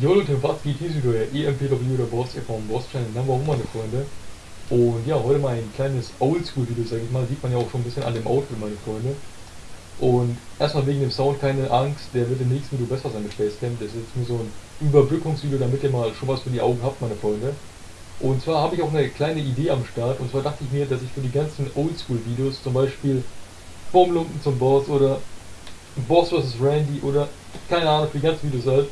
Jo Leute, was geht hier wieder? EMPW oder Boss hier vom Boss Channel Number One, meine Freunde. Und ja, heute mal ein kleines Oldschool-Video, sag ich mal. Sieht man ja auch schon ein bisschen an dem Outfit, meine Freunde. Und erstmal wegen dem Sound, keine Angst, der wird im nächsten Video besser sein mit Facecam. Das ist jetzt nur so ein Überbrückungsvideo, damit ihr mal schon was für die Augen habt, meine Freunde. Und zwar habe ich auch eine kleine Idee am Start. Und zwar dachte ich mir, dass ich für die ganzen Oldschool-Videos, zum Beispiel Bombenlumpen zum Boss oder Boss vs. Randy oder keine Ahnung, für die ganzen Videos halt,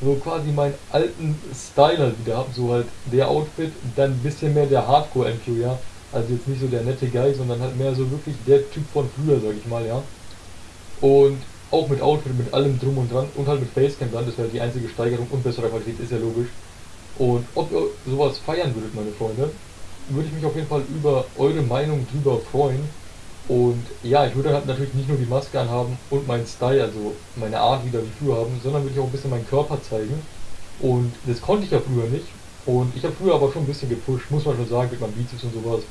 so quasi meinen alten Style halt wieder habe, so halt der Outfit, dann ein bisschen mehr der Hardcore-MQ, ja. Also jetzt nicht so der nette Guy, sondern halt mehr so wirklich der Typ von früher, sag ich mal, ja. Und auch mit Outfit, mit allem drum und dran und halt mit Facecam dann, das wäre die einzige Steigerung und bessere Qualität, ist ja logisch. Und ob ihr sowas feiern würdet, meine Freunde, würde ich mich auf jeden Fall über eure Meinung drüber freuen. Und ja, ich würde halt natürlich nicht nur die Maske anhaben und meinen Style, also meine Art wieder wie früher haben, sondern würde ich auch ein bisschen meinen Körper zeigen. Und das konnte ich ja früher nicht. Und ich habe früher aber schon ein bisschen gepusht, muss man schon sagen, mit meinem Bizeps und sowas.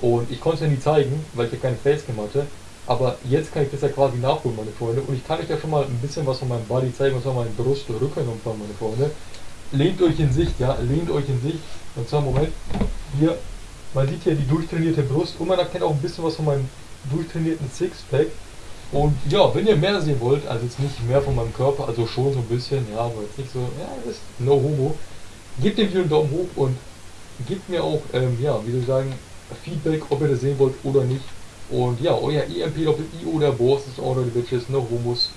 Und ich konnte es ja nie zeigen, weil ich ja keine Facecam hatte. Aber jetzt kann ich das ja quasi nachholen, meine Freunde. Und ich kann euch ja schon mal ein bisschen was von meinem Body zeigen, was von meinem Brust- und Rückenumfang, meine Freunde. Lehnt euch in Sicht, ja, lehnt euch in Sicht. Und zwar, Moment, hier, man sieht hier die durchtrainierte Brust und man erkennt auch ein bisschen was von meinem durchtrainierten Sixpack. Und ja, wenn ihr mehr sehen wollt, also jetzt nicht mehr von meinem Körper, also schon so ein bisschen, ja, aber jetzt nicht so, ja, das ist no homo, gebt dem Video einen Daumen hoch und gebt mir auch, ähm, ja, wie soll ich sagen, Feedback, ob ihr das sehen wollt oder nicht. Und ja, euer EMP Doppel I oder Boss ist auch noch die Bitches, no homos.